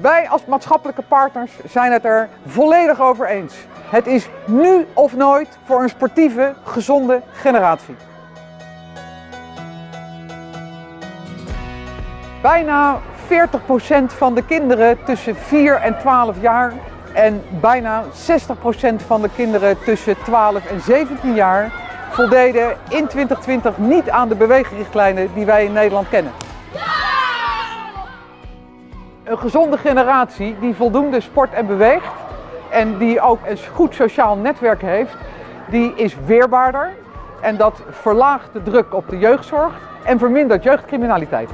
Wij als maatschappelijke partners zijn het er volledig over eens. Het is nu of nooit voor een sportieve, gezonde generatie. Bijna 40% van de kinderen tussen 4 en 12 jaar en bijna 60% van de kinderen tussen 12 en 17 jaar voldeden in 2020 niet aan de beweegrichtlijnen die wij in Nederland kennen. Een gezonde generatie die voldoende sport en beweegt en die ook een goed sociaal netwerk heeft, die is weerbaarder en dat verlaagt de druk op de jeugdzorg en vermindert jeugdcriminaliteit.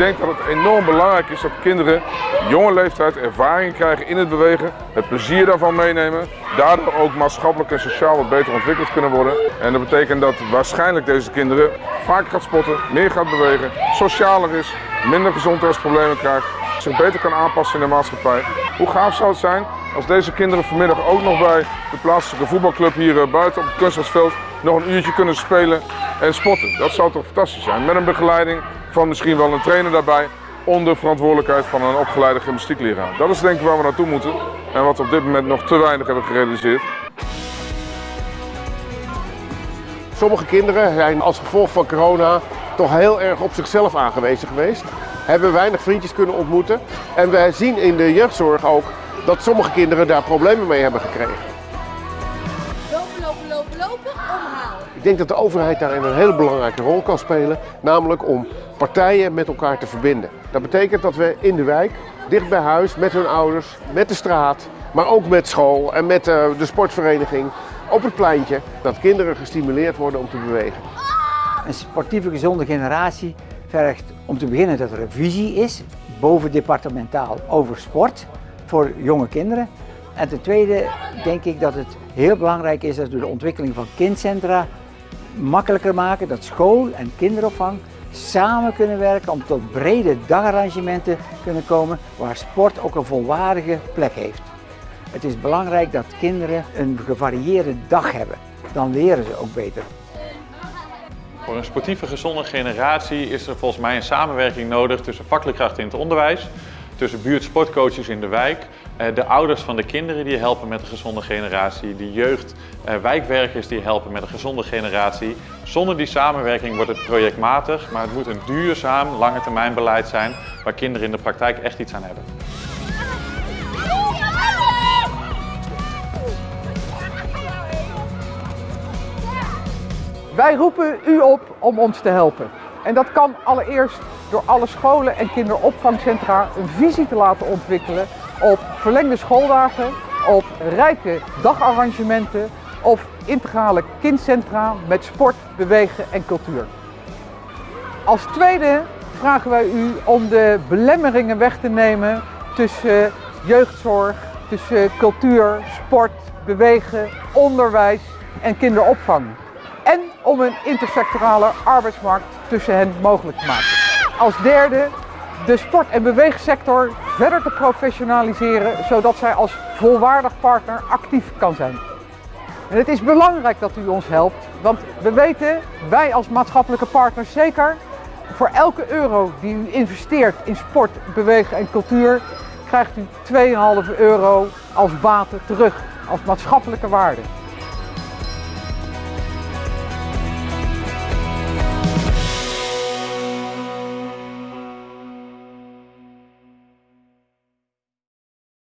Ik denk dat het enorm belangrijk is dat kinderen jonge leeftijd ervaring krijgen in het bewegen, het plezier daarvan meenemen, daardoor ook maatschappelijk en sociaal wat beter ontwikkeld kunnen worden. En dat betekent dat waarschijnlijk deze kinderen vaker gaat spotten, meer gaat bewegen, socialer is, minder gezondheidsproblemen krijgt, zich beter kan aanpassen in de maatschappij. Hoe gaaf zou het zijn als deze kinderen vanmiddag ook nog bij de plaatselijke voetbalclub hier eh, buiten op het kunstgrasveld nog een uurtje kunnen spelen en sporten. Dat zou toch fantastisch zijn. Met een begeleiding van misschien wel een trainer daarbij onder verantwoordelijkheid van een opgeleide gymnastiekleraar. Dat is denk ik waar we naartoe moeten en wat we op dit moment nog te weinig hebben gerealiseerd. Sommige kinderen zijn als gevolg van corona toch heel erg op zichzelf aangewezen geweest. Hebben weinig vriendjes kunnen ontmoeten. En wij zien in de jeugdzorg ook dat sommige kinderen daar problemen mee hebben gekregen. Lopen, lopen, lopen, lopen, omhalen. Ik denk dat de overheid daarin een hele belangrijke rol kan spelen, namelijk om partijen met elkaar te verbinden. Dat betekent dat we in de wijk, dicht bij huis, met hun ouders, met de straat, maar ook met school en met eh, de sportvereniging, op het pleintje, dat kinderen gestimuleerd worden om te bewegen. Een sportieve gezonde generatie vergt om te beginnen dat er een visie is, bovendepartementaal, over sport voor jonge kinderen. En ten tweede denk ik dat het heel belangrijk is dat we de ontwikkeling van kindcentra makkelijker maken, dat school en kinderopvang samen kunnen werken om tot brede dagarrangementen kunnen komen waar sport ook een volwaardige plek heeft. Het is belangrijk dat kinderen een gevarieerde dag hebben. Dan leren ze ook beter. Voor een sportieve gezonde generatie is er volgens mij een samenwerking nodig tussen vakleerkrachten in het onderwijs, tussen buurtsportcoaches in de wijk, eh, de ouders van de kinderen die helpen met een gezonde generatie, de jeugd, eh, wijkwerkers die helpen met een gezonde generatie. Zonder die samenwerking wordt het projectmatig, maar het moet een duurzaam lange termijn beleid zijn waar kinderen in de praktijk echt iets aan hebben. Wij roepen u op om ons te helpen. En dat kan allereerst door alle scholen en kinderopvangcentra een visie te laten ontwikkelen op verlengde schooldagen, op rijke dagarrangementen of integrale kindcentra met sport, bewegen en cultuur. Als tweede vragen wij u om de belemmeringen weg te nemen tussen jeugdzorg, tussen cultuur, sport, bewegen, onderwijs en kinderopvang. En om een intersectorale arbeidsmarkt tussen hen mogelijk te maken. Als derde de sport- en beweegsector verder te professionaliseren, zodat zij als volwaardig partner actief kan zijn. En het is belangrijk dat u ons helpt, want we weten, wij als maatschappelijke partners zeker, voor elke euro die u investeert in sport, bewegen en cultuur, krijgt u 2,5 euro als baten terug, als maatschappelijke waarde.